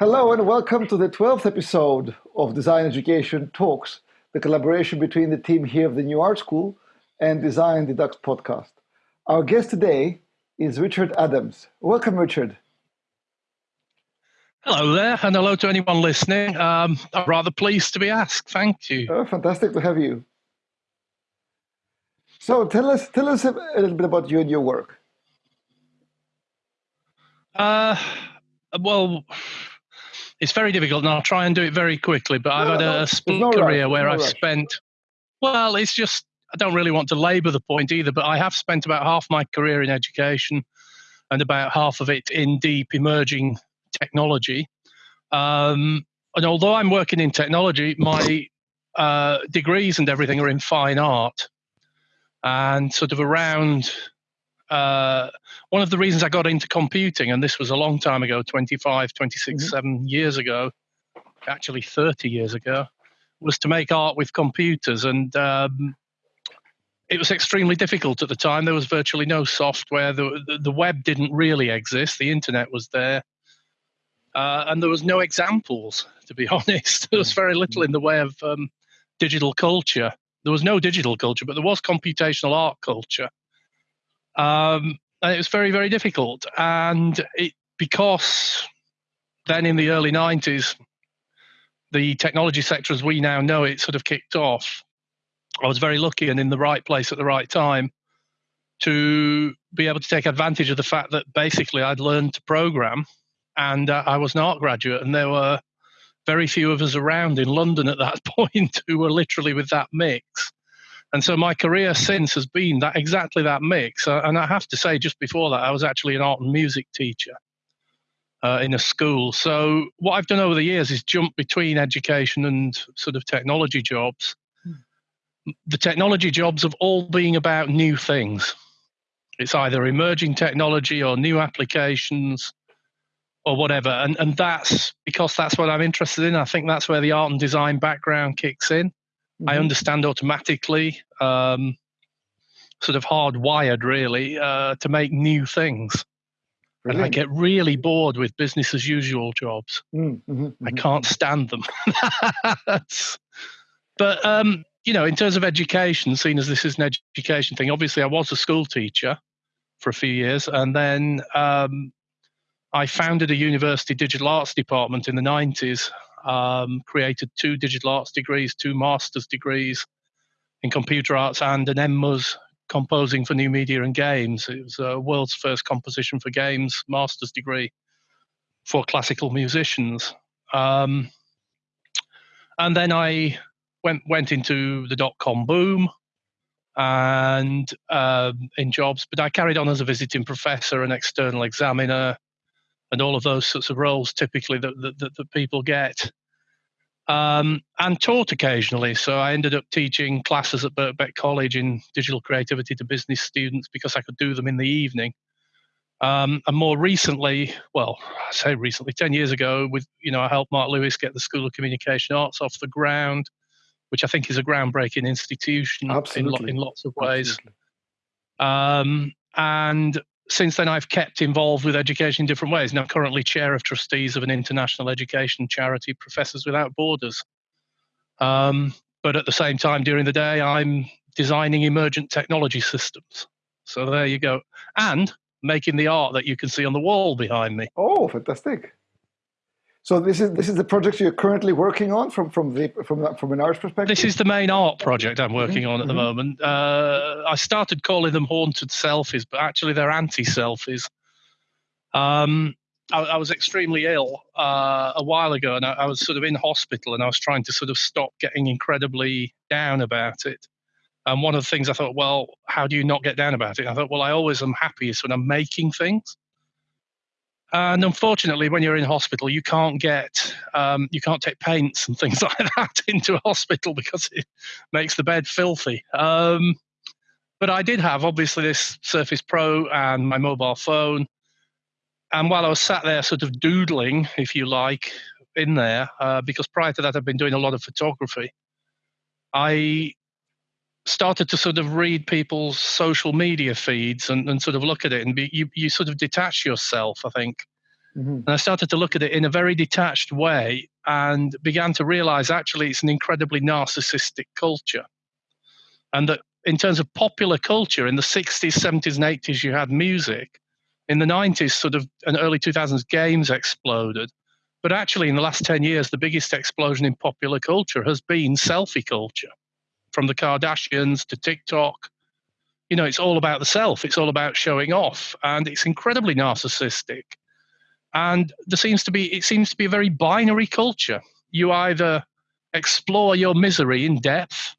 Hello and welcome to the 12th episode of Design Education Talks, the collaboration between the team here of the New Art School and Design Deducts podcast. Our guest today is Richard Adams. Welcome, Richard. Hello there, and hello to anyone listening. Um, I'm rather pleased to be asked. Thank you. Oh, fantastic to have you. So, tell us, tell us a little bit about you and your work. Uh, well, it's very difficult, and I'll try and do it very quickly. But I've had a, split no career where no I've spent. Well, it's just I don't really want to labour the point either, but I have spent about half my career in education, and about half of it in deep emerging technology. Um, and although I'm working in technology, my uh, degrees and everything are in fine art. And sort of around uh, one of the reasons I got into computing, and this was a long time ago 25, 26, mm-hmm. 7 years ago, actually 30 years ago, was to make art with computers. And um, it was extremely difficult at the time. There was virtually no software. The, the, the web didn't really exist. The internet was there. Uh, and there was no examples, to be honest. there was very little in the way of um, digital culture. There was no digital culture, but there was computational art culture. Um, and it was very, very difficult. And it because then in the early 90s, the technology sector as we now know it sort of kicked off. I was very lucky and in the right place at the right time to be able to take advantage of the fact that basically I'd learned to program and uh, I was an art graduate, and there were very few of us around in London at that point who were literally with that mix. And so my career since has been that exactly that mix. Uh, and I have to say, just before that, I was actually an art and music teacher uh, in a school. So what I've done over the years is jump between education and sort of technology jobs. Hmm. The technology jobs have all been about new things. It's either emerging technology or new applications or whatever. And and that's because that's what I'm interested in. I think that's where the art and design background kicks in. Mm-hmm. I understand automatically, um, sort of hardwired really, uh, to make new things. Brilliant. And I get really bored with business as usual jobs. Mm-hmm, mm-hmm. I can't stand them. but um, you know, in terms of education, seen as this is an education thing, obviously I was a school teacher for a few years, and then um, I founded a university digital arts department in the 90s, um, created two digital arts degrees, two master's degrees in computer arts, and an MMUS composing for new media and games. It was a world's first composition for games master's degree for classical musicians. Um, and then I went went into the dot com boom and um, in jobs, but I carried on as a visiting professor and external examiner and all of those sorts of roles typically that, that, that people get. Um, and taught occasionally. So I ended up teaching classes at Birkbeck College in digital creativity to business students because I could do them in the evening. Um, and more recently, well, I say recently, ten years ago, with you know, I helped Mark Lewis get the School of Communication Arts off the ground, which I think is a groundbreaking institution in, lo- in lots of ways. Um, and since then, I've kept involved with education in different ways. Now, currently chair of trustees of an international education charity, Professors Without Borders. Um, but at the same time, during the day, I'm designing emergent technology systems. So there you go. And making the art that you can see on the wall behind me. Oh, fantastic. So this is this is the project you're currently working on from from the from from an art perspective. This is the main art project I'm working mm-hmm. on at the mm-hmm. moment. Uh, I started calling them haunted selfies, but actually they're anti-selfies. Um, I, I, was extremely ill uh, a while ago, and I, I, was sort of in hospital, and I was trying to sort of stop getting incredibly down about it. And one of the things I thought, well, how do you not get down about it? I thought, well, I always am happiest when I'm making things. And unfortunately, when you're in hospital, you can't get, um, you can't take paints and things like that into a hospital because it makes the bed filthy. Um, but I did have obviously this Surface Pro and my mobile phone. And while I was sat there, sort of doodling, if you like, in there, uh, because prior to that I've been doing a lot of photography, I started to sort of read people's social media feeds and, and sort of look at it and be, you, you sort of detach yourself, I think, Mm-hmm. And I started to look at it in a very detached way and began to realize actually it's an incredibly narcissistic culture. And that in terms of popular culture, in the 60s, 70s, and 80s, you had music. In the 90s, sort of, and early 2000s, games exploded. But actually, in the last 10 years, the biggest explosion in popular culture has been selfie culture. From the Kardashians to TikTok, you know, it's all about the self, it's all about showing off, and it's incredibly narcissistic. And there seems to be, it seems to be a very binary culture. You either explore your misery in depth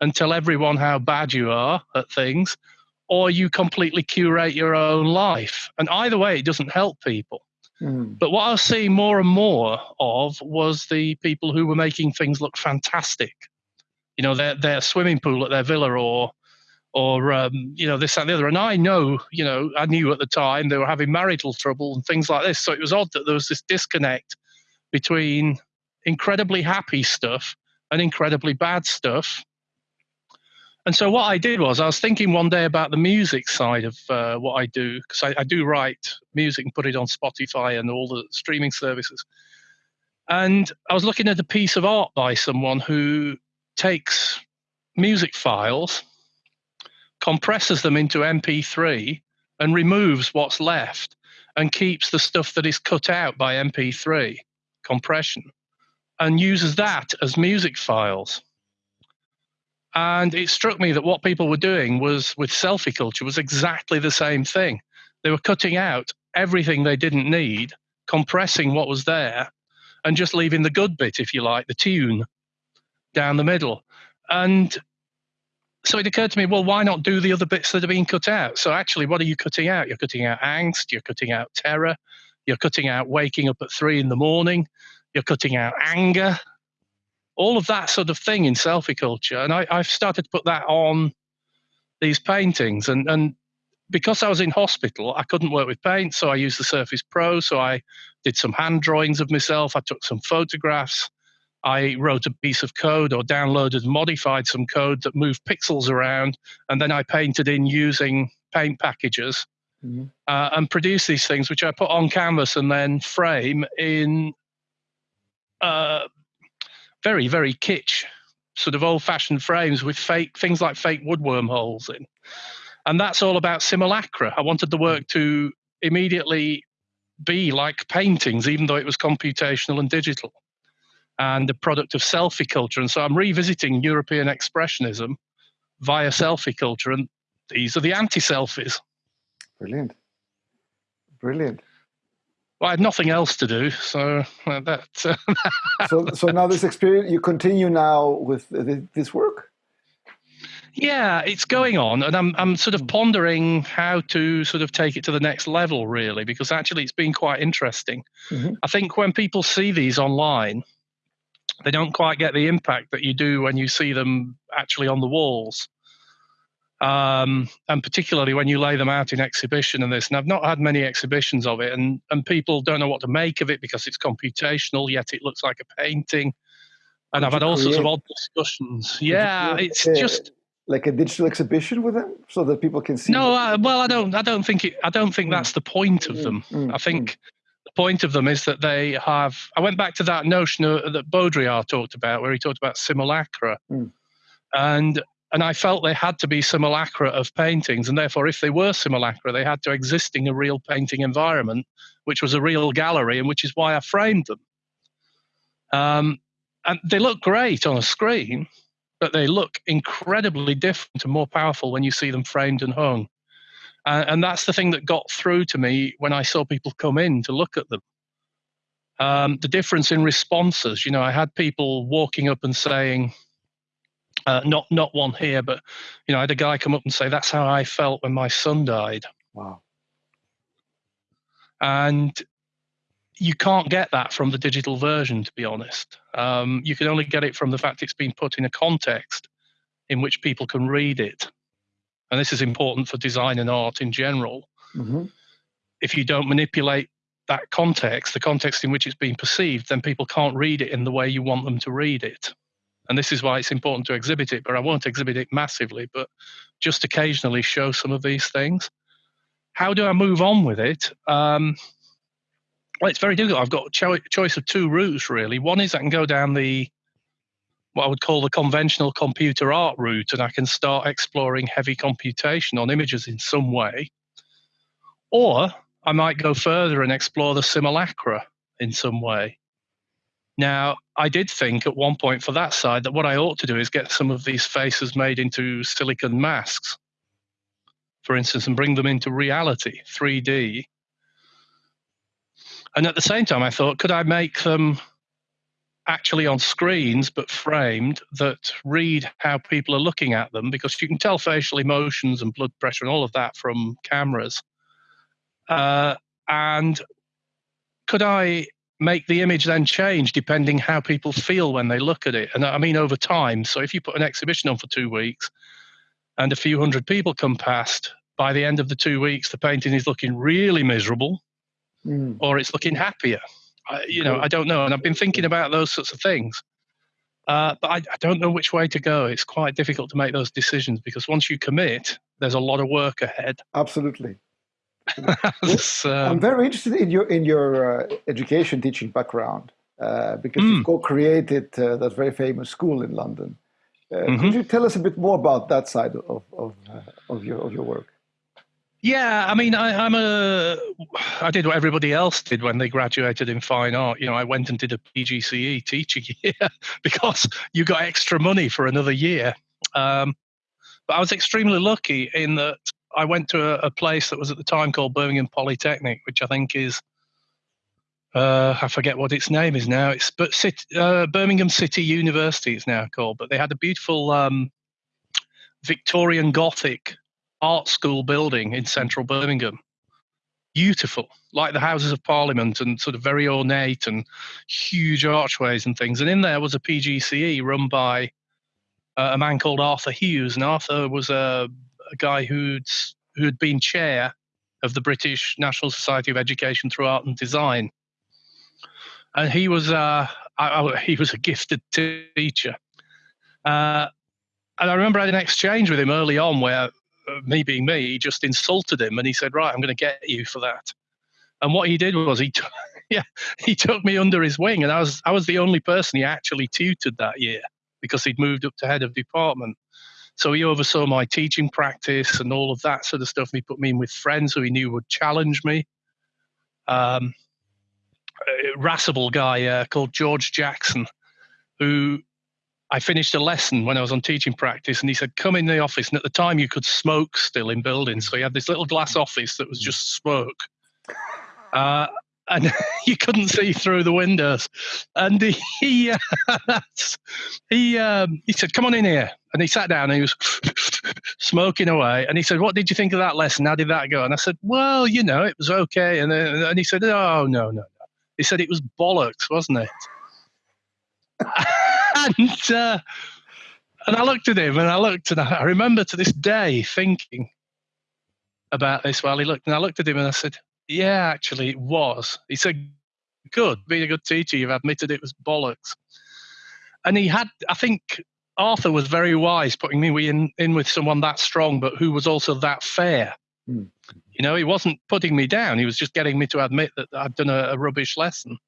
and tell everyone how bad you are at things, or you completely curate your own life. And either way, it doesn't help people. Mm. But what I was seeing more and more of was the people who were making things look fantastic. You know, their their swimming pool at their villa, or or um, you know this and the other. And I know, you know, I knew at the time they were having marital trouble and things like this. So it was odd that there was this disconnect between incredibly happy stuff and incredibly bad stuff. And so what I did was I was thinking one day about the music side of uh, what I do because I, I, do write music and put it on Spotify and all the streaming services. And I was looking at a piece of art by someone who takes music files, compresses them into MP3, and removes what's left and keeps the stuff that is cut out by MP3 compression and uses that as music files. And it struck me that what people were doing was with selfie culture was exactly the same thing. They were cutting out everything they didn't need, compressing what was there, and just leaving the good bit, if you like, the tune down the middle. And so it occurred to me, well, why not do the other bits that are being cut out? So actually, what are you cutting out? You're cutting out angst, you're cutting out terror, you're cutting out waking up at three in the morning, you're cutting out anger, all of that sort of thing in selfie culture. And I, have started to put that on these paintings. And, and because I was in hospital, I couldn't work with paint, so I used the Surface Pro. So I did some hand drawings of myself, I took some photographs. I wrote a piece of code or downloaded modified some code that moved pixels around, and then I painted in using paint packages mm-hmm. uh, and produced these things, which I put on canvas and then frame in uh, very, very kitsch, sort of old fashioned frames with fake things like fake woodworm holes in. And that's all about simulacra. I wanted the work to immediately be like paintings, even though it was computational and digital, and the product of selfie culture. And so I'm revisiting European expressionism via selfie culture, and these are the anti selfies. Brilliant. Brilliant. Well, I had nothing else to do, so uh, that. Uh, so, so now this experience, you continue now with this work. Yeah, it's going on, and I'm I'm sort of hmm. pondering how to sort of take it to the next level, really, because actually it's been quite interesting. Mm-hmm. I think when people see these online, they don't quite get the impact that you do when you see them actually on the walls um, and particularly when you lay them out in exhibition and this. And I've not had many exhibitions of it, and and people don't know what to make of it because it's computational, yet it looks like a painting. And I've had all sorts of odd discussions. Yeah, it's just like a digital exhibition with them, so that people can see. No, I, well, I don't. I don't think it. I don't think mm. that's the point of them. Mm, mm, I think. Mm. Point of them is that they have. I went back to that notion of, that Baudrillard talked about, where he talked about simulacra, mm. and and I felt they had to be simulacra of paintings, and therefore, if they were simulacra, they had to exist in a real painting environment, which was a real gallery, and which is why I framed them. Um, and they look great on a screen, but they look incredibly different and more powerful when you see them framed and hung. Uh, and that's the thing that got through to me when I saw people come in to look at them. Um, the difference in responses. You know, I had people walking up and saying, uh, not not one here, but you know, I had a guy come up and say, "That's how I felt when my son died." Wow. And you can't get that from the digital version, to be honest. Um, you can only get it from the fact it's been put in a context in which people can read it. And this is important for design and art in general. Mm-hmm. If you don't manipulate that context, the context in which it's being perceived, then people can't read it in the way you want them to read it and this is why it's important to exhibit it but i won't exhibit it massively but just occasionally show some of these things how do i move on with it um, Well, it's very difficult. I've got a cho- choice of two routes really. One is I can go down the what I would call the conventional computer art route, and I can start exploring heavy computation on images in some way. Or I might go further and explore the simulacra in some way. Now, I did think at one point for that side that what I ought to do is get some of these faces made into silicon masks, for instance, and bring them into reality, 3D. And at the same time, I thought, could I make them actually on screens but framed that read how people are looking at them? Because you can tell facial emotions and blood pressure and all of that from cameras. Uh, and could I make the image then change depending how people feel when they look at it. And I mean over time. So if you put an exhibition on for two weeks and a few hundred people come past, by the end of the two weeks, the painting is looking really miserable mm. or it's looking happier. I, you know, I don't know. And I've been thinking about those sorts of things. Uh, but I, I don't know which way to go. It's quite difficult to make those decisions because once you commit, there's a lot of work ahead. Absolutely. I'm um, very interested in your in your uh, education teaching background uh, because mm. you co-created uh, that very famous school in London. Uh, mm-hmm. Could you tell us a bit more about that side of of, uh, of your of your work? Yeah, I mean, I, am a. I did what everybody else did when they graduated in fine art. You know, I went and did a PGCE teaching year because you got extra money for another year. Um, but I was extremely lucky in that I went to a, a, place that was at the time called Birmingham Polytechnic, which I think is uh, I forget what its name is now. It's but uh, Birmingham City University is now called, but they had a beautiful um, Victorian Gothic art school building in central Birmingham. Beautiful, like the Houses of Parliament, and sort of very ornate and huge archways and things. And in there was a PGCE run by uh, a man called Arthur Hughes, and Arthur was a a guy who'd who'd been chair of the British National Society of Education through Art and Design, and he was uh, I, he was a gifted teacher. Uh, and I remember I had an exchange with him early on where, me being me, he just insulted him and he said, "Right, I'm going to get you for that." And what he did was he, t- yeah, he took me under his wing, and I was I was the only person he actually tutored that year because he'd moved up to head of department. So he oversaw my teaching practice and all of that sort of stuff. And he put me in with friends who he knew would challenge me. Um, a guy uh, called George Jackson, who I finished a lesson when I was on teaching practice, and he said, "Come in the office." And at the time, you could smoke still in buildings, so he had this little glass office that was just smoke. Uh, and you couldn't see through the windows. And he he, uh, he, um, he said, "Come on in here." And he sat down and he was smoking away. And he said, "What did you think of that lesson? How did that go?" And I said, "Well, you know, it was okay." And then, and he said, "Oh no, no, no." He said it was bollocks, wasn't it? And uh, and I looked at him and I looked and I remember to this day thinking about this while he looked and I looked at him and I said, yeah, actually, it was. He said, Good, being a good teacher, you've admitted it was bollocks. And he had, I think Arthur was very wise putting me in, in with someone that strong, but who was also that fair. Mm. You know, he wasn't putting me down, he was just getting me to admit that I'd done a, a rubbish lesson.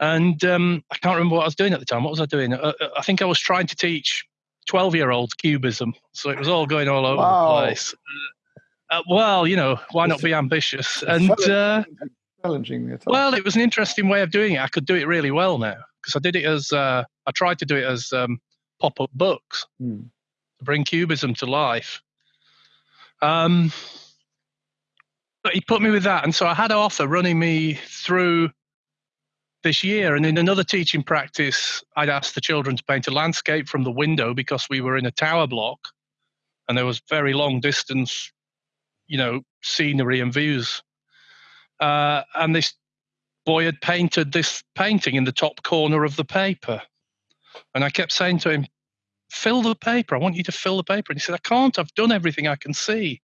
And um, I can't remember what I was doing at the time. What was I doing? Uh, uh I think I was trying to teach 12 year olds cubism. So it was all going all over wow. the place. Uh, uh, well, you know, why not be ambitious? And challenging uh, challenging. Well, it was an interesting way of doing it. I could do it really well now because I did it as uh, I tried to do it as um, pop-up books mm. to bring cubism to life. Um, but he put me with that, and so I had Arthur running me through this year. And in another teaching practice, I'd asked the children to paint a landscape from the window because we were in a tower block, and there was very long distance you know scenery and views. Uh, and this boy had painted this painting in the top corner of the paper, and I kept saying to him, "Fill the paper. I want you to fill the paper." And he said, "I can't. I've done everything I can see."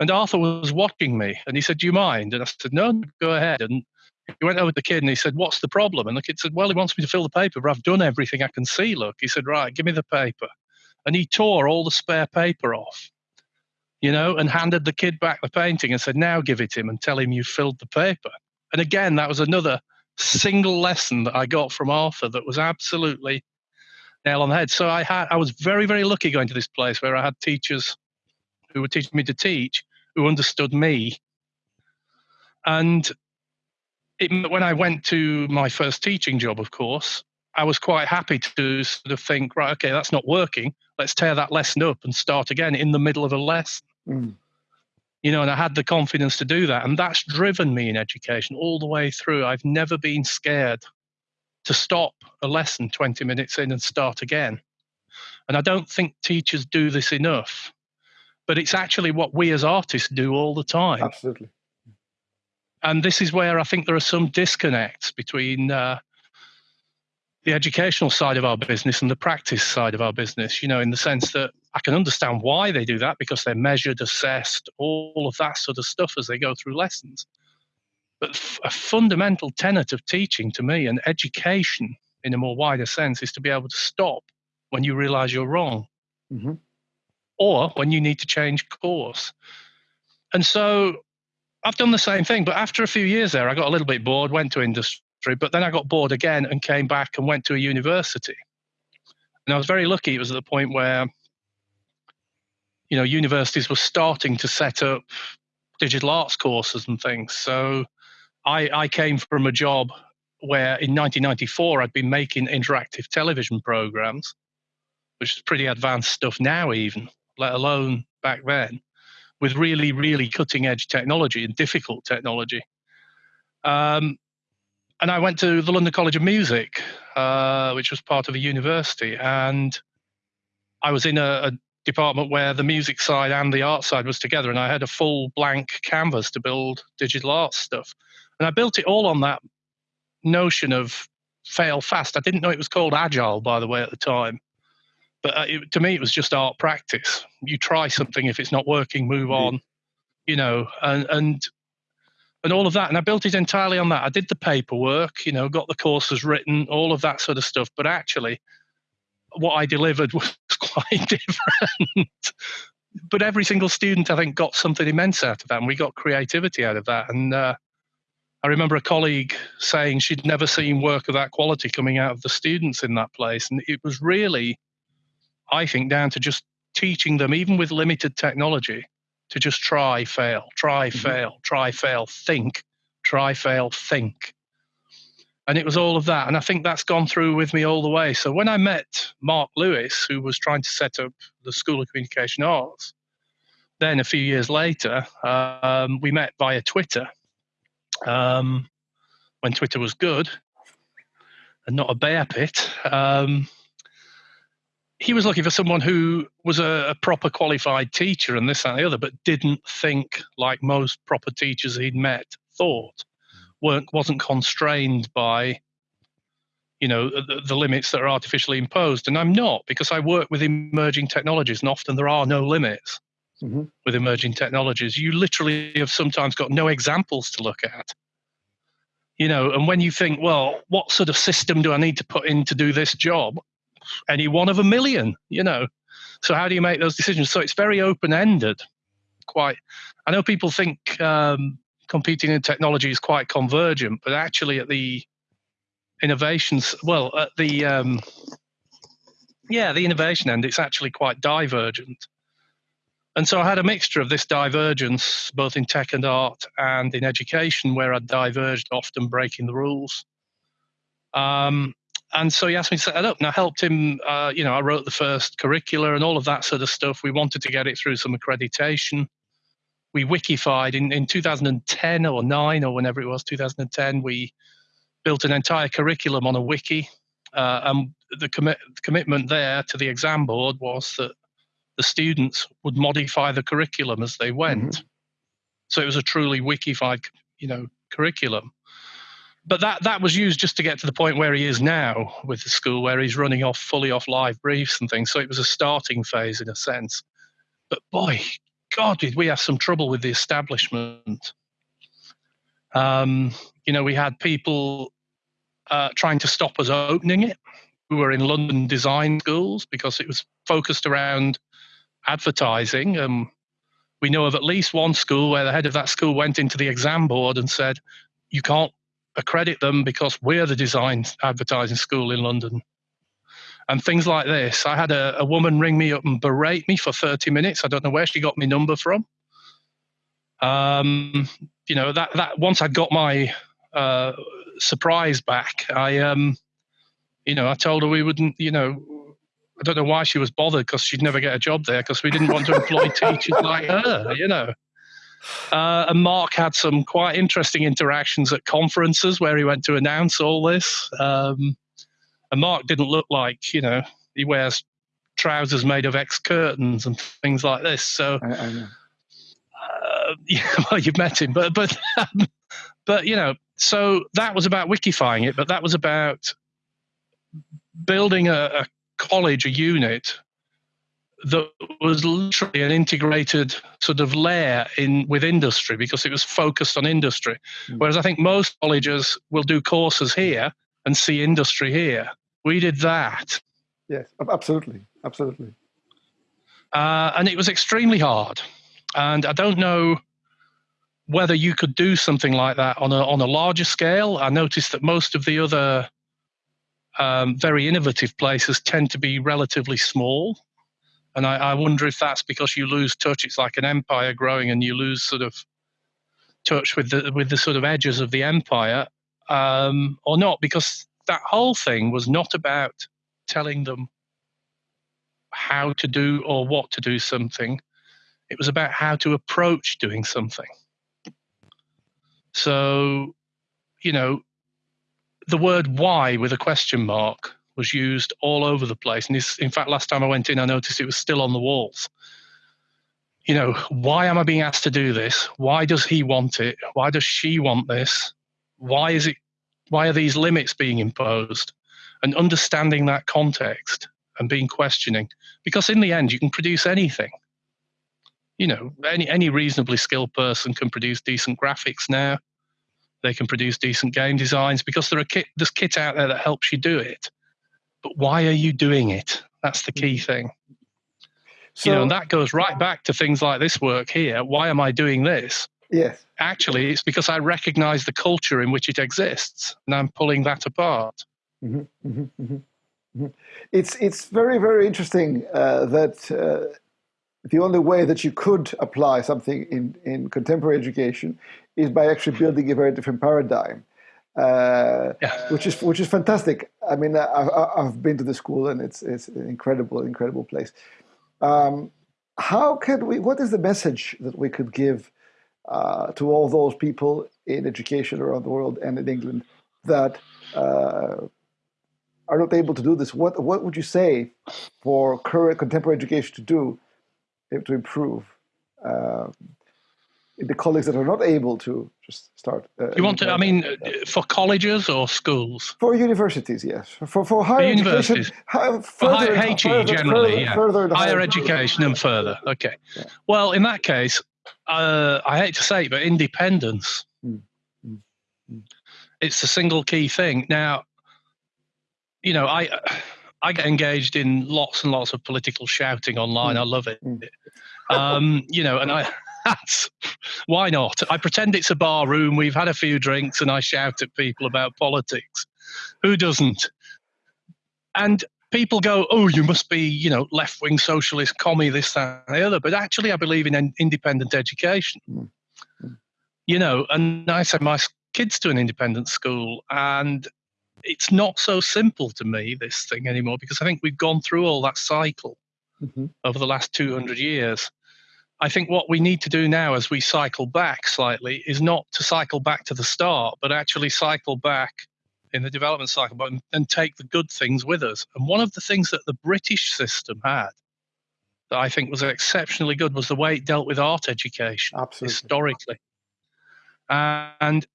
And Arthur was watching me, and he said, "Do you mind?" And I said, "No, go ahead." And he went over to the kid and he said, What's the problem? And the kid said, Well, he wants me to fill the paper, but I've done everything I can see. Look, he said, Right, give me the paper. And he tore all the spare paper off you know, and handed the kid back the painting and said, Now give it him and tell him you filled the paper. And again, that was another single lesson that I got from Arthur that was absolutely nail on the head. So I had I was very very lucky going to this place where I had teachers who were teaching me to teach who understood me. And it, when I went to my first teaching job, of course, I was quite happy to sort of think, right, okay, that's not working. Let's tear that lesson up and start again in the middle of a lesson. Mm. You know, and I had the confidence to do that. And that's driven me in education all the way through. I've never been scared to stop a lesson 20 minutes in and start again. And I don't think teachers do this enough, but it's actually what we as artists do all the time. Absolutely. And this is where I think there are some disconnects between uh, the educational side of our business and the practice side of our business, you know, in the sense that I can understand why they do that because they're measured, assessed, all of that sort of stuff as they go through lessons. But f- a fundamental tenet of teaching to me and education in a more wider sense is to be able to stop when you realize you're wrong mm-hmm. or when you need to change course. And so I've done the same thing, but after a few years there, I got a little bit bored, went to industry, but then I got bored again and came back and went to a university. And I was very lucky. It was at the point where, you know, universities were starting to set up digital arts courses and things. So I, I came from a job where in 1994 I'd been making interactive television programs, which is pretty advanced stuff now, even, let alone back then, with really, really cutting edge technology and difficult technology. Um, and I went to the London College of Music, uh, which was part of a university, and I was in a, a, department where the music side and the art side was together, and I had a full blank canvas to build digital art stuff, and I built it all on that notion of fail fast. I didn't know it was called agile, by the way, at the time, but uh, it, to me, it was just art practice. You try something, if it's not working, move on, you know, and and and all of that. And I built it entirely on that. I did the paperwork, you know, got the courses written, all of that sort of stuff. But actually, what I delivered was quite different. but every single student, I think, got something immense out of that, and we got creativity out of that. And uh, I remember a colleague saying she'd never seen work of that quality coming out of the students in that place, and it was really, I think, down to just teaching them, even with limited technology, to just try, fail, try, mm-hmm. fail, try, fail, think, try, fail, think. And it was all of that. And I think that's gone through with me all the way. So when I met Mark Lewis, who was trying to set up the School of Communication Arts, then a few years later, um, we met via Twitter um, when Twitter was good and not a bear pit. Um, he was looking for someone who was a, a, proper qualified teacher and this and the other, but didn't think like most proper teachers he'd met thought. weren't wasn't constrained by you know the, the, limits that are artificially imposed. And I'm not because I work with emerging technologies, and often there are no limits mm-hmm. with emerging technologies. You literally have sometimes got no examples to look at. You know, and when you think, well, what sort of system do I need to put in to do this job? Any one of a million, you know. So how do you make those decisions? So it's very open ended. Quite, I know people think um, competing in technology is quite convergent, but actually at the innovations, well, at the um, yeah, the innovation end, it's actually quite divergent. And so I had a mixture of this divergence, both in tech and art and in education, where I diverged, often breaking the rules. Um, and so he asked me to set it up. And i helped him uh, you know i wrote the first curricula and all of that sort of stuff. We wanted to get it through some accreditation. We wikified in, in 2010 or 9 or whenever it was 2010 we built an entire curriculum on a wiki. Uh, and the commit, commitment there to the exam board was that the students would modify the curriculum as they went. Mm-hmm. so it was a truly wikified you know curriculum but that that was used just to get to the point where he is now with the school, where he's running off fully off live briefs and things. So it was a starting phase in a sense. But boy, God, did we have some trouble with the establishment? Um, you know, we had people uh, trying to stop us opening it We were in London design schools because it was focused around advertising. Um, we know of at least one school where the head of that school went into the exam board and said, you can't accredit them because we're the design advertising school in London. And things like this. I had a, a woman ring me up and berate me for 30 minutes. I don't know where she got my number from. Um, you know, that, that once I got my uh, surprise back, I, um, you know, I told her we wouldn't, you know, I don't know why she was bothered because she'd never get a job there because we didn't want to employ teachers like her, you know. Uh, and Mark had some quite interesting interactions at conferences where he went to announce all this. Um, and Mark didn't look like, you know, he wears trousers made of X curtains and things like this. So, I, I uh, yeah, well, you've met him, but but um, but you know, so that was about wikifying it, but that was about building a, a college, a unit that was literally an integrated sort of layer in with industry because it was focused on industry. Mm. Whereas I think most colleges will do courses here and see industry here. We did that. Yes, absolutely, absolutely. Uh, and it was extremely hard. And I don't know whether you could do something like that on a on a larger scale. I noticed that most of the other um, very innovative places tend to be relatively small. And I, I, wonder if that's because you lose touch. It's like an empire growing, and you lose sort of touch with the with the sort of edges of the empire, um, or not, because that whole thing was not about telling them how to do or what to do something. It was about how to approach doing something. So, you know, the word why with a question mark was used all over the place. And this, in fact, last time I went in, I noticed it was still on the walls. You know, why am I being asked to do this? Why does he want it? Why does she want this? Why is it? Why are these limits being imposed? And understanding that context and being questioning, because in the end, you can produce anything. You know, any any reasonably skilled person can produce decent graphics now. They can produce decent game designs because there are kit, there's kit out there that helps you do it. But why are you doing it? That's the key thing. So, you know, and that goes right back to things like this work here. Why am I doing this? Yes. Actually, it's because I recognize the culture in which it exists, and I'm pulling that apart. Mm-hmm, mm-hmm, mm-hmm. mm-hmm. It's it's very very interesting uh, that uh, the only way that you could apply something in in contemporary education is by actually building a very different paradigm, uh, yeah. which is which is fantastic. I mean, I, have been to the school and it's it's an incredible, incredible place. Um, how can we? What is the message that we could give uh, to all those people in education around the world and in England that uh, are not able to do this? What what would you say for current contemporary education to do to improve? The colleagues that are not able to just start. Uh, you want to? I mean, uh, for colleges or schools? For universities, yes. For for higher for universities. High, higher, HE further, generally, further, yeah. Further higher, higher education and further. Okay. Yeah. Well, in that case, uh, I hate to say it, but independence. Mm. Mm. Mm. It's the single key thing. Now, you know, I. I get engaged in lots and lots of political shouting online. Hmm. I love it. Hmm. Um, you know, and I that's why not? I pretend it's a bar room. We've had a few drinks, and I shout at people about politics. Who doesn't? And people go, "Oh, you must be, you know, left-wing socialist, commie, this, that, and the other." But actually, I believe in independent education. Mm-hmm. You know, and I send my kids to an independent school, and it's not so simple to me this thing anymore because I think we've gone through all that cycle mm-hmm. over the last 200 years. I think what we need to do now as we cycle back slightly is not to cycle back to the start, but actually cycle back in the development cycle but, and take the good things with us. And one of the things that the British system had that I think was exceptionally good was the way it dealt with art education Absolutely. historically. And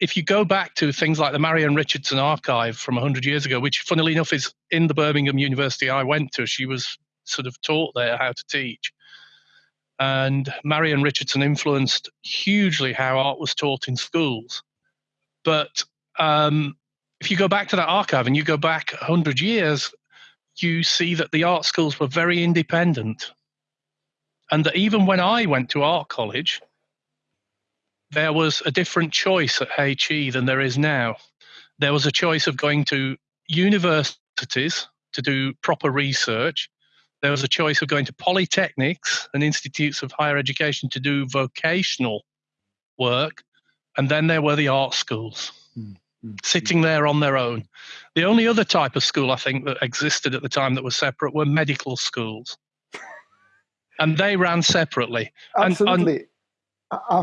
if you go back to things like the Marion Richardson archive from 100 years ago, which funnily enough is in the Birmingham University I went to, she was sort of taught there how to teach. And Marion Richardson influenced hugely how art was taught in schools. But um, if you go back to that archive and you go back 100 years, you see that the art schools were very independent. And that even when I went to art college, there was a different choice at HE than there is now. There was a choice of going to universities to do proper research. There was a choice of going to polytechnics and institutes of higher education to do vocational work. And then there were the art schools mm-hmm. sitting there on their own. The only other type of school I think that existed at the time that was separate were medical schools. and they ran separately. Absolutely. And,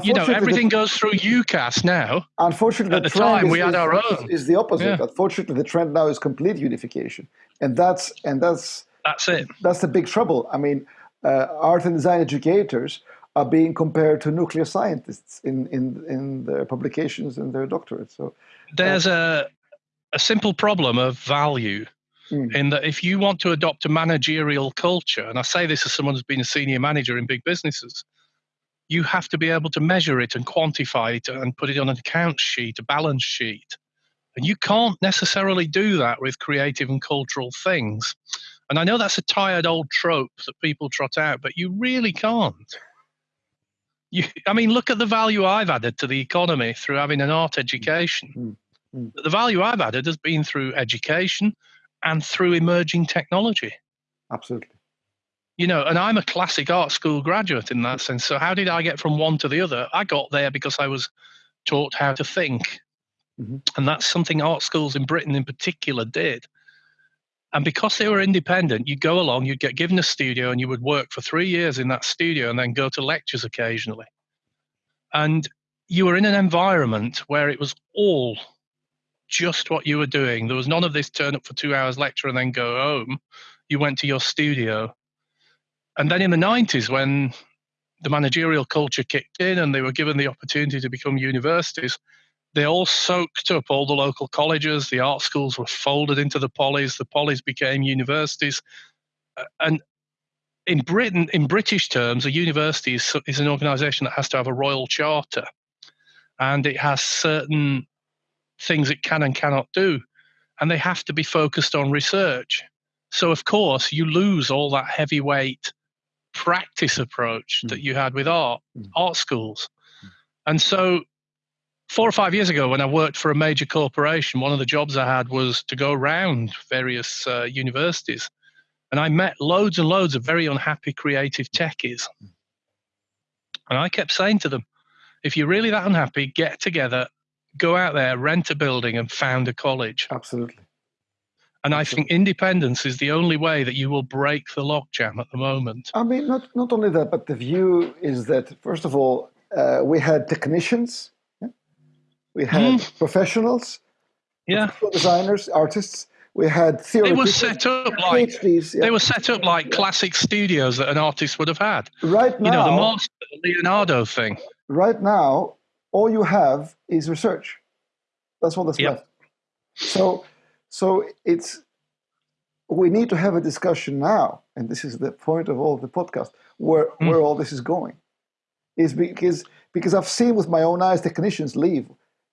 you know, everything the, goes through UCAS now. Unfortunately, at the, the time is, we had is, our own. Is the opposite. Yeah. Unfortunately, the trend now is complete unification, and that's and that's that's it. That's the big trouble. I mean, uh, art and design educators are being compared to nuclear scientists in in in their publications and their doctorates. So there's uh, a a simple problem of value. Mm. In that, if you want to adopt a managerial culture, and I say this as someone who's been a senior manager in big businesses, you have to be able to measure it and quantify it and put it on an account sheet, a balance sheet. And you can't necessarily do that with creative and cultural things. And I know that's a tired old trope that people trot out, but you really can't. You, I mean, look at the value I've added to the economy through having an art education. Mm-hmm. The value I've added has been through education and through emerging technology. Absolutely you know, and I'm a classic art school graduate in that sense. So how did I get from one to the other? I got there because I was taught how to think. Mm-hmm. And that's something art schools in Britain in particular did. And because they were independent, you'd go along, you'd get given a studio, and you would work for three years in that studio and then go to lectures occasionally. And you were in an environment where it was all just what you were doing. There was none of this turn up for two hours lecture and then go home. You went to your studio and then in the 90s, when the managerial culture kicked in and they were given the opportunity to become universities, they all soaked up all the local colleges. The art schools were folded into the polys. The polys became universities. Uh, and in Britain, in British terms, a university is, is an organization that has to have a royal charter and it has certain things it can and cannot do. And they have to be focused on research. So, of course, you lose all that heavyweight practice approach that you had with art, mm. art schools. Mm. And so, four or five years ago, when I worked for a major corporation, one of the jobs I had was to go around various uh, universities. And I met loads and loads of very unhappy creative techies. And I kept saying to them, if you're really that unhappy, get together, go out there, rent a building, and found a college. Absolutely. And I think independence is the only way that you will break the logjam at the moment. I mean, not, not only that, but the view is that, first of all, uh, we had technicians? We had mm. professionals, yeah. designers, artists. We had. They were set up like PhDs, yeah. they were set up like classic studios that an artist would have had. Right now, you know, the master Leonardo thing. Right now, all you have is research. That's what that's yep. left. So so it's we need to have a discussion now, and this is the point of all the podcast, where mm. where all this is going, is because because I've seen with my own eyes technicians leave,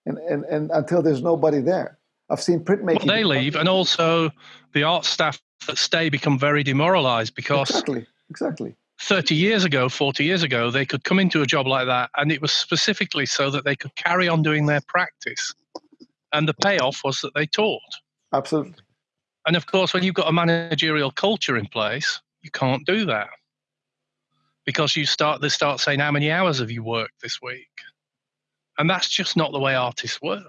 and and, and until there's nobody there, I've seen printmaking. Well, they leave, and also the art staff that stay become very demoralized because exactly exactly. 30 years ago, 40 years ago, they could come into a job like that, and it was specifically so that they could carry on doing their practice. And the payoff was that they taught. Absolutely. And of course, when you've got a managerial culture in place, you can't do that because you start they start saying how many hours have you worked this week, and that's just not the way artists work.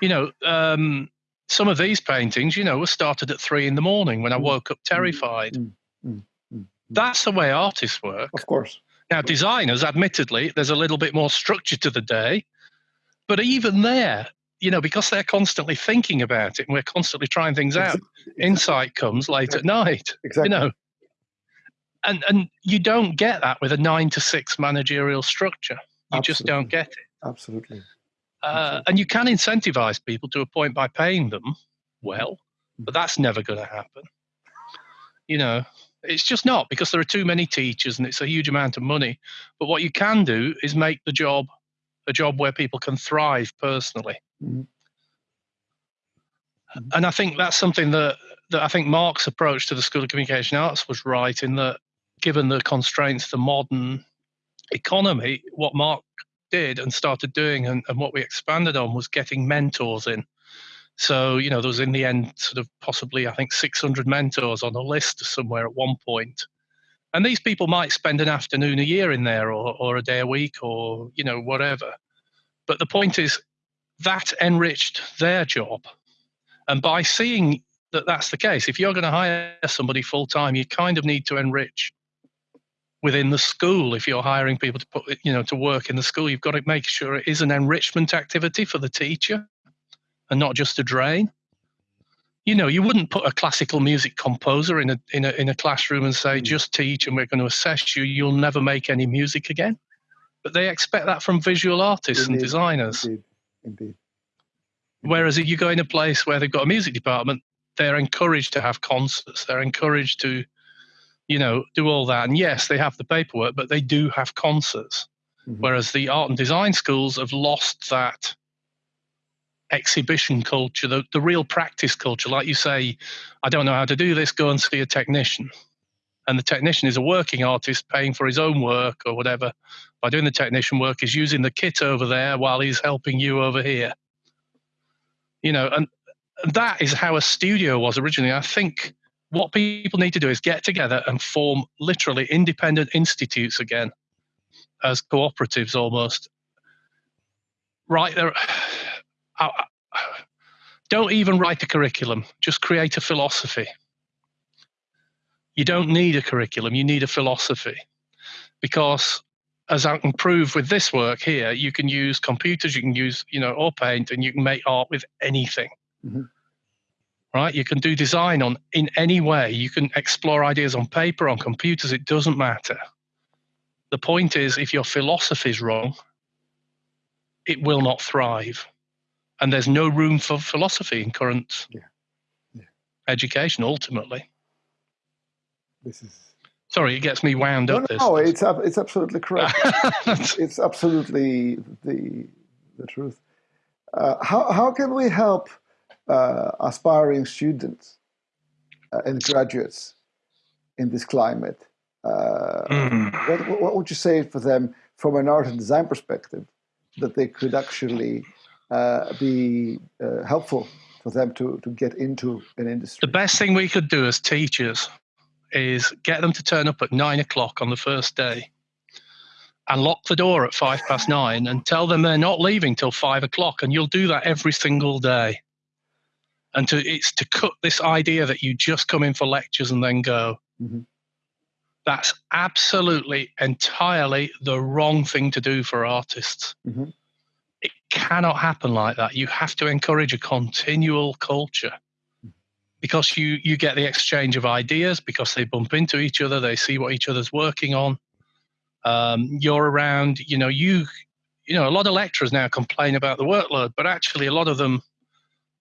You know, um, some of these paintings, you know, were started at three in the morning when I mm. woke up terrified. Mm, mm, mm, that's the way artists work. Of course. Now, designers, admittedly, there's a little bit more structure to the day, but even there, you know, because they're constantly thinking about it and we're constantly trying things out, exactly. insight comes late exactly. at night. Exactly. You know. And and you don't get that with a nine to six managerial structure. You Absolutely. just don't get it. Absolutely. Uh, and you can incentivize people to a point by paying them well, but that's never going to happen. You know, it's just not because there are too many teachers and it's a huge amount of money. But what you can do is make the job a job where people can thrive personally. Mm-hmm. And I think that's something that, that I think Mark's approach to the School of Communication Arts was right in that, given the constraints of the modern economy, what Mark did and started doing and, and what we expanded on was getting mentors in. So, you know, there was in the end sort of possibly, I think, 600 mentors on a list somewhere at one point. And these people might spend an afternoon a year in there or, or a day a week or, you know, whatever. But the point is that enriched their job. And by seeing that that's the case, if you're going to hire somebody full time, you kind of need to enrich within the school if you're hiring people to put you know to work in the school you've got to make sure it is an enrichment activity for the teacher and not just a drain. You know you wouldn't put a classical music composer in a in a in a classroom and say mm. just teach and we're going to assess you. You'll never make any music again. But they expect that from visual artists indeed, and designers. Indeed, indeed. whereas if you go in a place where they've got a music department they're encouraged to have concerts. They're encouraged to you know, do all that. And yes, they have the paperwork, but they do have concerts. Mm-hmm. Whereas the art and design schools have lost that exhibition culture, the, the real practice culture. Like you say, I don't know how to do this, go and see a technician. And the technician is a working artist paying for his own work or whatever. By doing the technician work, is using the kit over there while he's helping you over here. You know, and that is how a studio was originally. I think what people need to do is get together and form literally independent institutes again as cooperatives almost. Right there don't even write a curriculum just create a philosophy. You don't need a curriculum you need a philosophy. Because as i can prove with this work here you can use computers you can use you know or paint and you can make art with anything. Mm-hmm right? You can do design on in any way. You can explore ideas on paper, on computers. It doesn't matter. The point is, if your philosophy is wrong, it will not thrive, and there's no room for philosophy in current yeah. Yeah. education. Ultimately, this is. Sorry, it gets me wound no, up. No, no, it's it's absolutely correct. it's absolutely the the truth. Uh, how how can we help uh, aspiring students uh, and graduates in this climate. Mm. What, what, would you say for them from an art and design perspective that they could actually uh, be uh, helpful for them to, to get into an industry? The best thing we could do as teachers is get them to turn up at nine o'clock on the first day and lock the door at five past nine and tell them they're not leaving till five o'clock. And you'll do that every single day and to it's to cut this idea that you just come in for lectures and then go. Mm-hmm. That's absolutely entirely the wrong thing to do for artists. Mm-hmm. It cannot happen like that. You have to encourage a continual culture because you you get the exchange of ideas because they bump into each other, they see what each other's working on. Um, you're around, you know, you you know, a lot of lecturers now complain about the workload, but actually a lot of them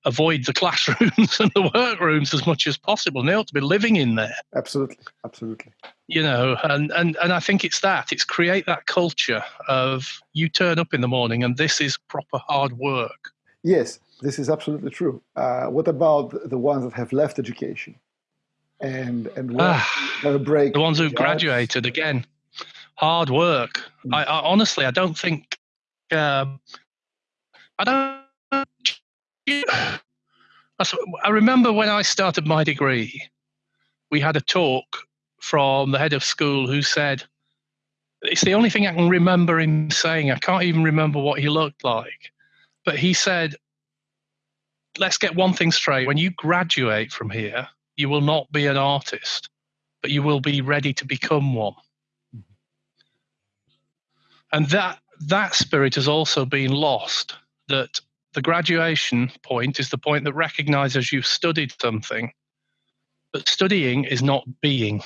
avoid the classrooms and the workrooms as much as possible. And they ought to be living in there. Absolutely, absolutely. You know, and, and, and I think it's that. It's create that culture of you turn up in the morning and this is proper hard work. Yes, this is absolutely true. Uh, what about the ones that have left education and and ah, a break? The ones who've graduated again, hard work. Mm. I, I, honestly, I don't think. Um, I don't I remember when I started my degree, we had a talk from the head of school who said, It's the only thing I can remember him saying. I can't even remember what he looked like. But he said, Let's get one thing straight. When you graduate from here, you will not be an artist, but you will be ready to become one. Mm-hmm. And that that spirit has also been lost. That the graduation point is the point that recognizes you've studied something, but studying is not being.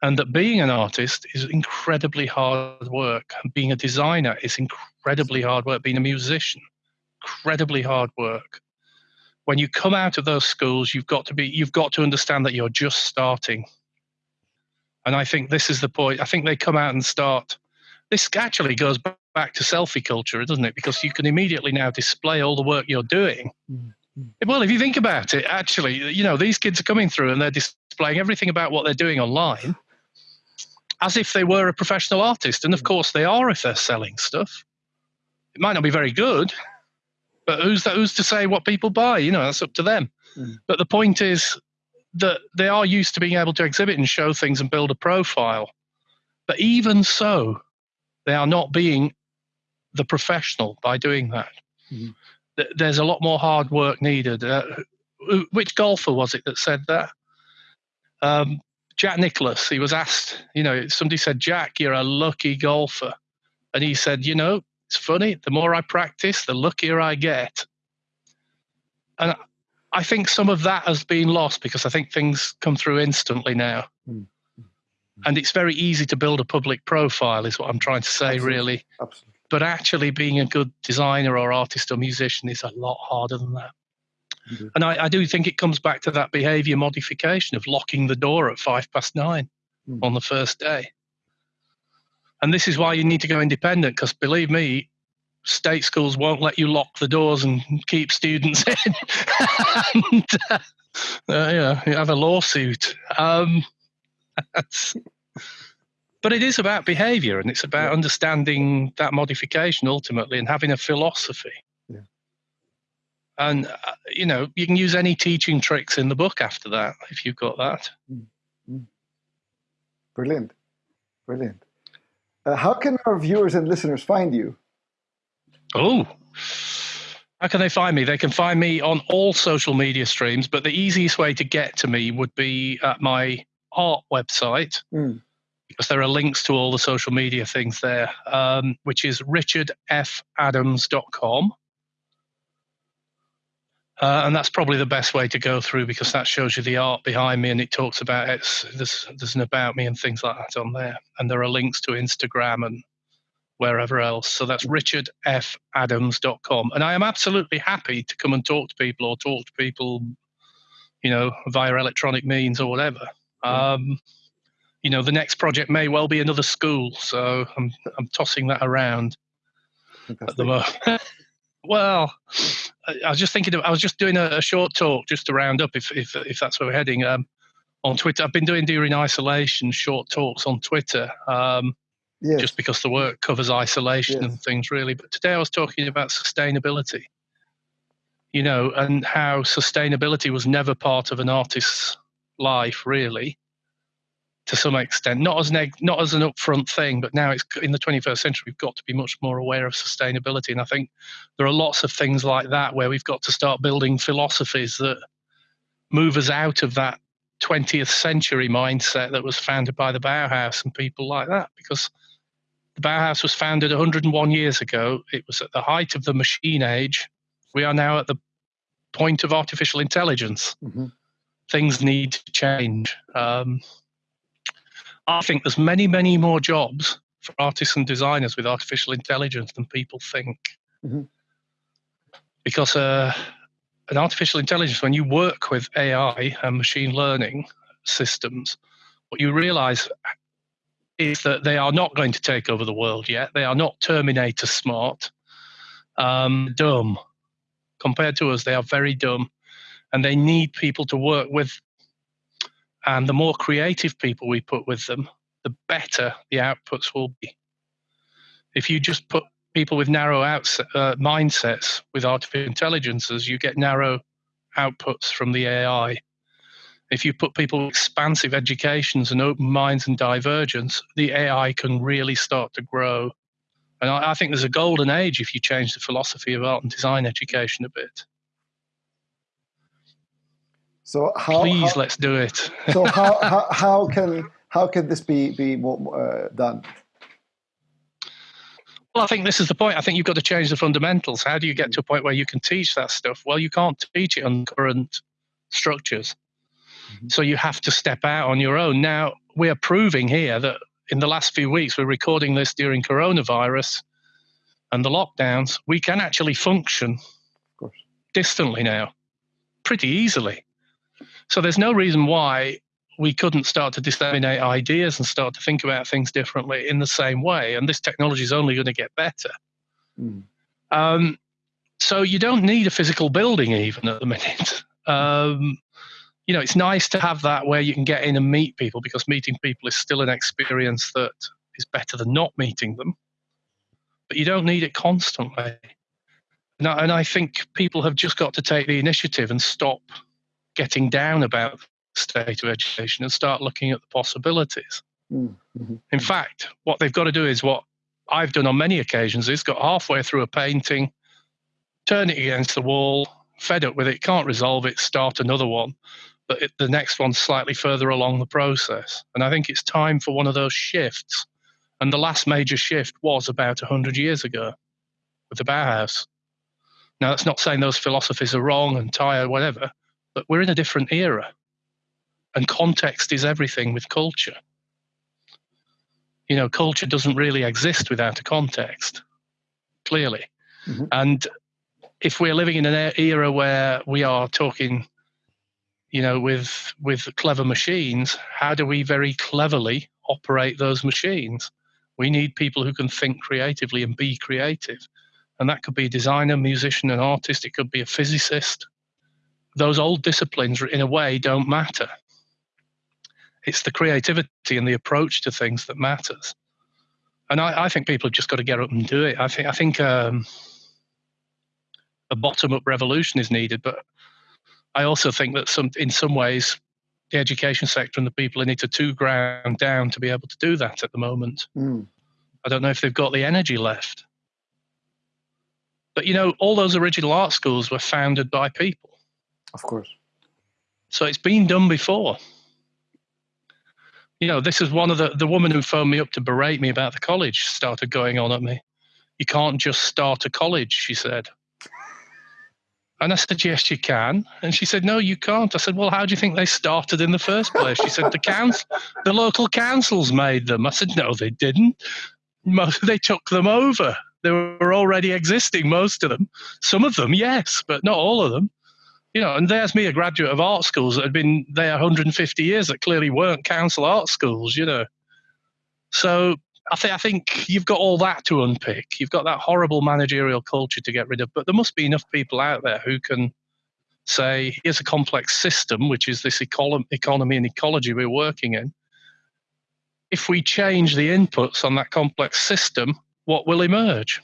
And that being an artist is incredibly hard work. And being a designer is incredibly hard work. Being a musician, incredibly hard work. When you come out of those schools, you've got to be you've got to understand that you're just starting. And I think this is the point. I think they come out and start. This actually goes back to selfie culture, doesn't it? Because you can immediately now display all the work you're doing. Mm-hmm. Well, if you think about it, actually, you know, these kids are coming through and they're displaying everything about what they're doing online. as if they were a professional artist. And of course, they are if they're selling stuff. It might not be very good, but who's that, who's to say what people buy? You know, that's up to them. Mm. But the point is that they are used to being able to exhibit and show things and build a profile. But even so, they are not being the professional by doing that. Mm. There's a lot more hard work needed. Uh, which golfer was it that said that? Um, Jack Nicklaus. He was asked, you know, somebody said, Jack, you're a lucky golfer. And he said, you know, it's funny, the more I practice, the luckier I get. And I think some of that has been lost because I think things come through instantly now. Mm. And it's very easy to build a public profile, is what I'm trying to say, Absolutely. really. Absolutely. But actually, being a good designer or artist or musician is a lot harder than that. Mm-hmm. And I, I, do think it comes back to that behavior modification of locking the door at five past nine mm. on the first day. And this is why you need to go independent because believe me, state schools won't let you lock the doors and keep students in. and, uh, uh, yeah, you have a lawsuit. Um, but it is about behavior and it's about understanding that modification ultimately and having a philosophy. Yeah. And, uh, you know, you can use any teaching tricks in the book after that if you've got that. Mm-hmm. Brilliant. Brilliant. Uh, how can our viewers and listeners find you? Oh, how can they find me? They can find me on all social media streams, but the easiest way to get to me would be at my art website mm. Because there are links to all the social media things there, um, which is richardfadams.com. Uh, and that's probably the best way to go through because that shows you the art behind me and it talks about it. There's, there's an about me and things like that on there. And there are links to Instagram and wherever else. So that's richardfadams.com. And I am absolutely happy to come and talk to people or talk to people, you know, via electronic means or whatever. Um, you know, the next project may well be another school. So I'm, I'm tossing that around Fantastic. at the moment. Well, I was just thinking. Of, I was just doing a, a, short talk just to round up, if if if that's where we're heading. Um, on Twitter, I've been doing during isolation short talks on Twitter. Um, yes. just because the work covers isolation yes. and things really. But today I was talking about sustainability. You know, and how sustainability was never part of an artist's life really to some extent, not as an not as an upfront thing, but now it's in the 21st century. We've got to be much more aware of sustainability, and I think there are lots of things like that where we've got to start building philosophies that move us out of that 20th century mindset that was founded by the Bauhaus and people like that. Because the Bauhaus was founded 101 years ago. It was at the height of the machine age. We are now at the point of artificial intelligence. Mm-hmm. Things need to change. Um, I think there's many, many more jobs for artists and designers with artificial intelligence than people think. Mm-hmm. Because uh, an artificial intelligence, when you work with AI and machine learning systems, what you realize is that they are not going to take over the world yet. They are not Terminator smart, um, dumb. Compared to us, they are very dumb. And they need people to work with and the more creative people we put with them, the better the outputs will be. If you just put people with narrow outs, uh, mindsets with artificial intelligences, you get narrow outputs from the AI. If you put people with expansive educations and open minds and divergence, the AI can really start to grow. And I, I think there's a golden age if you change the philosophy of art and design education a bit. So how, please how, let's do it. so how, how, how can how can this be be more, uh, done? Well, I think this is the point. I think you've got to change the fundamentals. How do you get to a point where you can teach that stuff? Well, you can't teach it on current structures. Mm-hmm. So you have to step out on your own. Now, we are proving here that in the last few weeks, we're recording this during coronavirus and the lockdowns, we can actually function distantly now pretty easily. So there's no reason why we couldn't start to disseminate ideas and start to think about things differently in the same way. And this technology is only going to get better. Mm. Um, so you don't need a physical building even at the minute. Um, you know, it's nice to have that where you can get in and meet people because meeting people is still an experience that is better than not meeting them. But you don't need it constantly. And I, and I think people have just got to take the initiative and stop getting down about the state of education and start looking at the possibilities. Mm-hmm. In fact, what they've got to do is what I've done on many occasions is got halfway through a painting, turn it against the wall, fed up with it, can't resolve it, start another one, but it, the next one's slightly further along the process. And I think it's time for one of those shifts. And the last major shift was about 100 years ago with the Bauhaus. Now, that's not saying those philosophies are wrong and tired, whatever, but we're in a different era. And context is everything with culture. You know, culture doesn't really exist without a context, clearly. Mm-hmm. And if we're living in an era where we are talking you know, with with clever machines, how do we very cleverly operate those machines? We need people who can think creatively and be creative. And that could be a designer, musician, an artist, it could be a physicist. Those old disciplines, in a way, don't matter. It's the creativity and the approach to things that matters. And I, I think people have just got to get up and do it. I think I think um, a bottom-up revolution is needed, but I also think that some, in some ways, the education sector and the people in it are too ground down to be able to do that at the moment. Mm. I don't know if they've got the energy left. But you know, all those original art schools were founded by people. Of course. So it's been done before. You know, this is one of the the woman who phoned me up to berate me about the college started going on at me. You can't just start a college, she said. And I said, Yes, you can. And she said, No, you can't. I said, Well, how do you think they started in the first place? She said, The council, the local councils made them. I said, No, they didn't. Most, They took them over. They were already existing, most of them. Some of them, yes, but not all of them. You know, and there's me, a graduate of art schools that had been there 150 years that clearly weren't council art schools, you know. So I think I think you've got all that to unpick. You've got that horrible managerial culture to get rid of, but there must be enough people out there who can say, "Here's a complex system, which is this economy and ecology we're working in. If we change the inputs on that complex system, what will emerge?"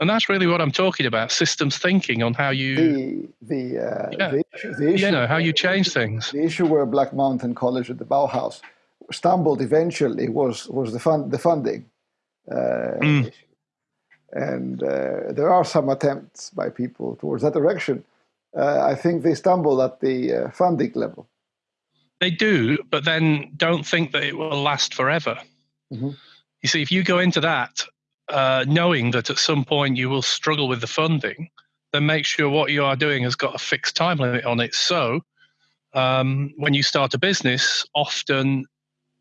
And that's really what I'm talking about: systems thinking on how you the the, uh, yeah, the, issue, the issue, you know how you change things. The issue where Black Mountain College at the Bauhaus stumbled eventually was was the fund the funding uh, mm. and uh, there are some attempts by people towards that direction. Uh, I think they stumble at the uh, funding level. They do, but then don't think that it will last forever. Mm-hmm. You see, if you go into that uh, knowing that at some point you will struggle with the funding, then make sure what you are doing has got a fixed time limit on it. So um, when you start a business, often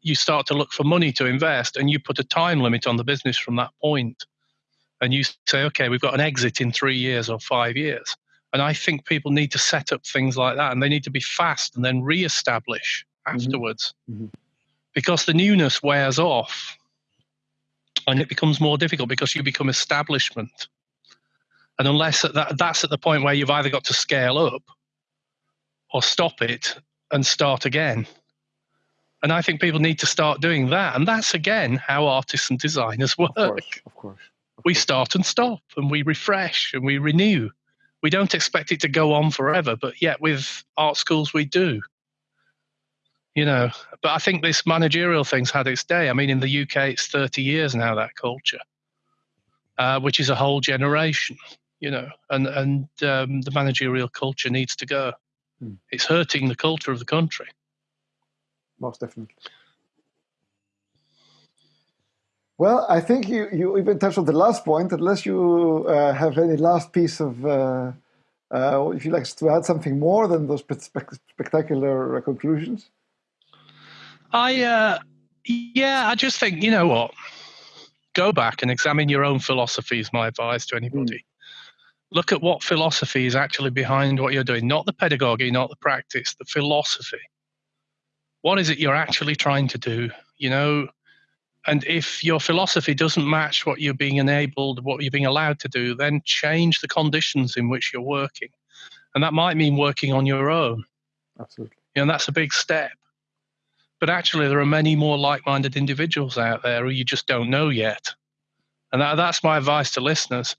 you start to look for money to invest and you put a time limit on the business from that point. and you say okay we've got an exit in three years or five years and i think people need to set up things like that and they need to be fast and then re-establish mm-hmm. afterwards mm-hmm. because the newness wears off and it becomes more difficult because you become establishment and unless that, that's at the point where you've either got to scale up or stop it and start again and I think people need to start doing that. And that's again how artists and designers work. Of course, of course. Of we start and stop and we refresh and we renew. We don't expect it to go on forever, but yet with art schools we do. You know, but I think this managerial thing's had its day. I mean, in the UK, it's 30 years now, that culture, uh, which is a whole generation, you know, and, and um, the managerial culture needs to go. Hmm. It's hurting the culture of the country most definitely. Well, I think you, you even touched on the last point, unless you uh, have any last piece of, uh, uh, if you like to add something more than those spectacular uh, conclusions. I, uh, yeah, I just think, you know what? Go back and examine your own philosophy, is my advice to anybody. Mm. Look at what philosophy is actually behind what you're doing, not the pedagogy, not the practice, the philosophy what is it you're actually trying to do you know and if your philosophy doesn't match what you're being enabled what you're being allowed to do then change the conditions in which you're working and that might mean working on your own Absolutely. You know, that's a big step. But actually, there are many more like minded individuals out there who you just don't know yet. And that, that's my advice to listeners.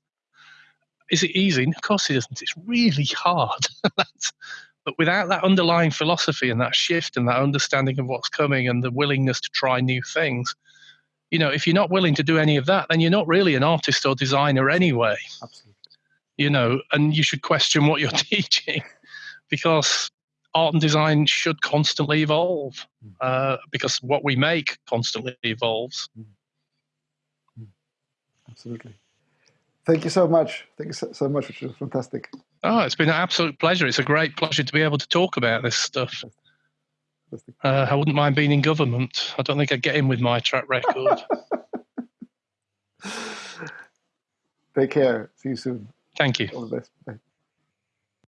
Is it easy? Of course it isn't. It's really hard. but without that underlying philosophy and that shift and that understanding of what's coming and the willingness to try new things, you know, if you're not willing to do any of that, then you're not really an artist or designer anyway. Absolutely. You know, and you should question what you're teaching because art and design should constantly evolve hmm. uh, because what we make constantly evolves. Hmm. Hmm. Absolutely. Thank you so much. Thank you so, so much, which was fantastic. Oh, it's been an absolute pleasure. It's a great pleasure to be able to talk about this stuff. Uh, I wouldn't mind being in government. I don't think I'd get in with my track record. Take care. See you soon. Thank you. All the best. Bye.